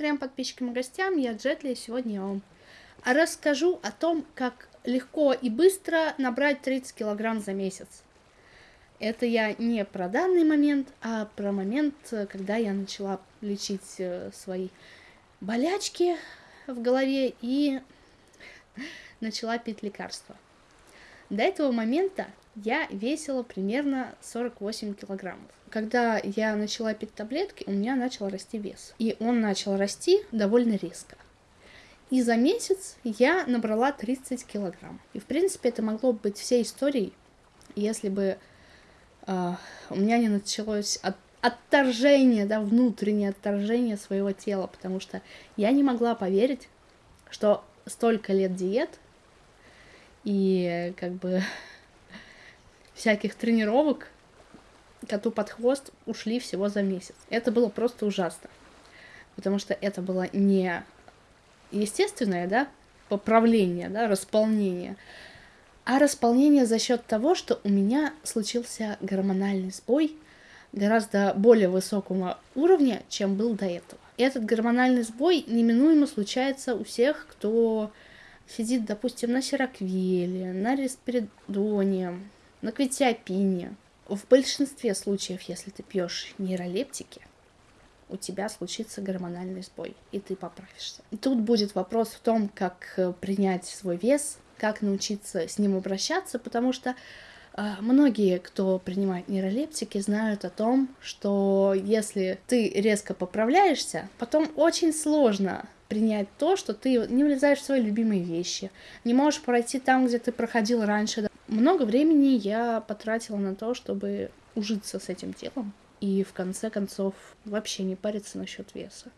трем подписчикам и гостям, я Джетли, и сегодня я вам расскажу о том, как легко и быстро набрать 30 килограмм за месяц. Это я не про данный момент, а про момент, когда я начала лечить э, свои болячки в голове и начала пить лекарства. До этого момента я весила примерно 48 килограммов. Когда я начала пить таблетки, у меня начал расти вес. И он начал расти довольно резко. И за месяц я набрала 30 килограмм. И, в принципе, это могло быть всей историей, если бы э, у меня не началось от, отторжение, да, внутреннее отторжение своего тела, потому что я не могла поверить, что столько лет диет и как бы всяких тренировок коту под хвост ушли всего за месяц. Это было просто ужасно. Потому что это было не естественное, да, поправление, да, располнение, а располнение за счет того, что у меня случился гормональный сбой гораздо более высокого уровня, чем был до этого. И этот гормональный сбой неминуемо случается у всех, кто сидит, допустим, на сироквеле, на респиридоне, на кветиопине. В большинстве случаев, если ты пьешь нейролептики, у тебя случится гормональный сбой, и ты поправишься. Тут будет вопрос в том, как э, принять свой вес, как научиться с ним обращаться, потому что э, многие, кто принимает нейролептики, знают о том, что если ты резко поправляешься, потом очень сложно принять то, что ты не влезаешь в свои любимые вещи, не можешь пройти там, где ты проходил раньше, много времени я потратила на то, чтобы ужиться с этим телом и в конце концов вообще не париться насчет веса.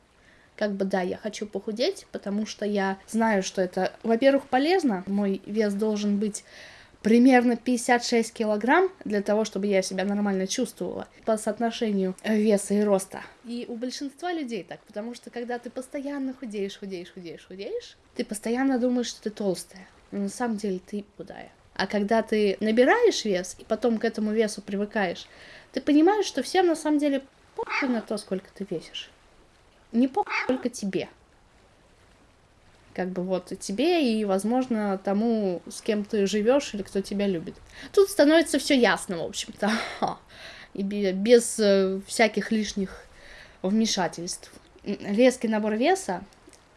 Как бы да, я хочу похудеть, потому что я знаю, что это, во-первых, полезно. Мой вес должен быть примерно 56 килограмм для того, чтобы я себя нормально чувствовала по соотношению веса и роста. И у большинства людей так, потому что когда ты постоянно худеешь, худеешь, худеешь, худеешь, ты постоянно думаешь, что ты толстая, но на самом деле ты худая. А когда ты набираешь вес и потом к этому весу привыкаешь, ты понимаешь, что всем на самом деле похуй на то, сколько ты весишь. Не похуй только тебе. Как бы вот тебе и, возможно, тому, с кем ты живешь или кто тебя любит. Тут становится все ясно, в общем-то. И без э, всяких лишних вмешательств. Резкий набор веса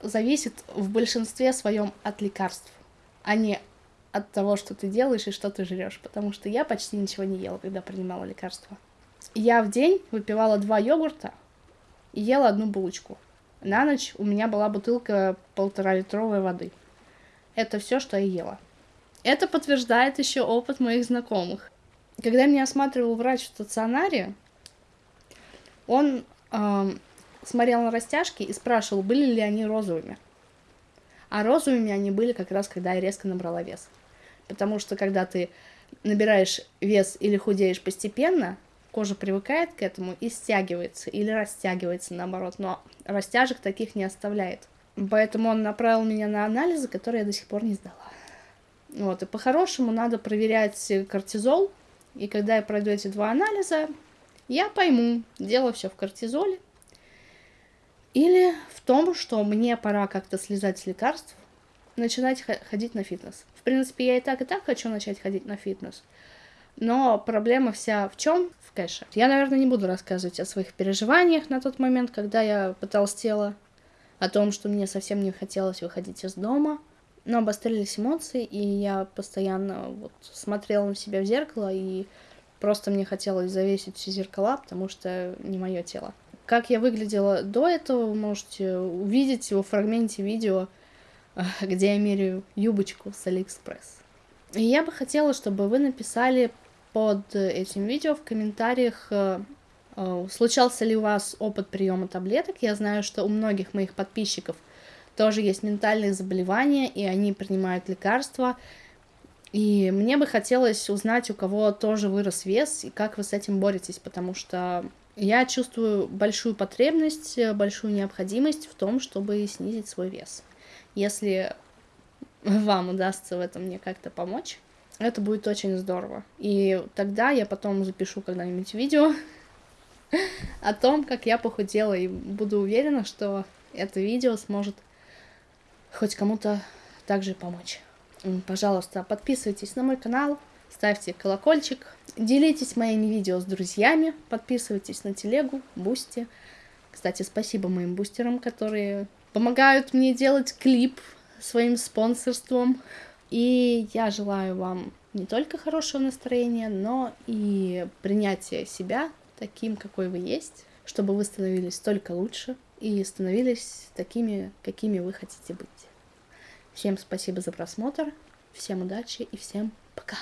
зависит в большинстве своем от лекарств, а не от того, что ты делаешь и что ты жрешь, потому что я почти ничего не ела, когда принимала лекарства. Я в день выпивала два йогурта и ела одну булочку. На ночь у меня была бутылка полтора литровой воды. Это все, что я ела. Это подтверждает еще опыт моих знакомых. Когда меня осматривал врач в стационаре, он э, смотрел на растяжки и спрашивал, были ли они розовыми. А розовыми они были как раз, когда я резко набрала вес. Потому что когда ты набираешь вес или худеешь постепенно, кожа привыкает к этому и стягивается или растягивается наоборот, но растяжек таких не оставляет. Поэтому он направил меня на анализы, которые я до сих пор не сдала. Вот, и по-хорошему надо проверять кортизол, и когда я пройду эти два анализа, я пойму, дело все в кортизоле, или в том, что мне пора как-то слезать с лекарств, начинать ходить на фитнес. В принципе, я и так, и так хочу начать ходить на фитнес. Но проблема вся в чем? В кэше. Я, наверное, не буду рассказывать о своих переживаниях на тот момент, когда я потолстела, о том, что мне совсем не хотелось выходить из дома. Но обострились эмоции, и я постоянно вот смотрела на себя в зеркало, и просто мне хотелось завесить все зеркала, потому что не мое тело. Как я выглядела до этого, вы можете увидеть во фрагменте видео, где я меряю юбочку с Алиэкспресс. И я бы хотела, чтобы вы написали под этим видео в комментариях, э, э, случался ли у вас опыт приема таблеток. Я знаю, что у многих моих подписчиков тоже есть ментальные заболевания, и они принимают лекарства. И мне бы хотелось узнать, у кого тоже вырос вес, и как вы с этим боретесь, потому что я чувствую большую потребность, большую необходимость в том, чтобы снизить свой вес. Если вам удастся в этом мне как-то помочь, это будет очень здорово. И тогда я потом запишу когда-нибудь видео о том, как я похудела, и буду уверена, что это видео сможет хоть кому-то также помочь. Пожалуйста, подписывайтесь на мой канал, ставьте колокольчик, делитесь моими видео с друзьями, подписывайтесь на телегу, Boosty. Кстати, спасибо моим бустерам, которые помогают мне делать клип своим спонсорством. И я желаю вам не только хорошего настроения, но и принятия себя таким, какой вы есть, чтобы вы становились только лучше и становились такими, какими вы хотите быть. Всем спасибо за просмотр, всем удачи и всем пока!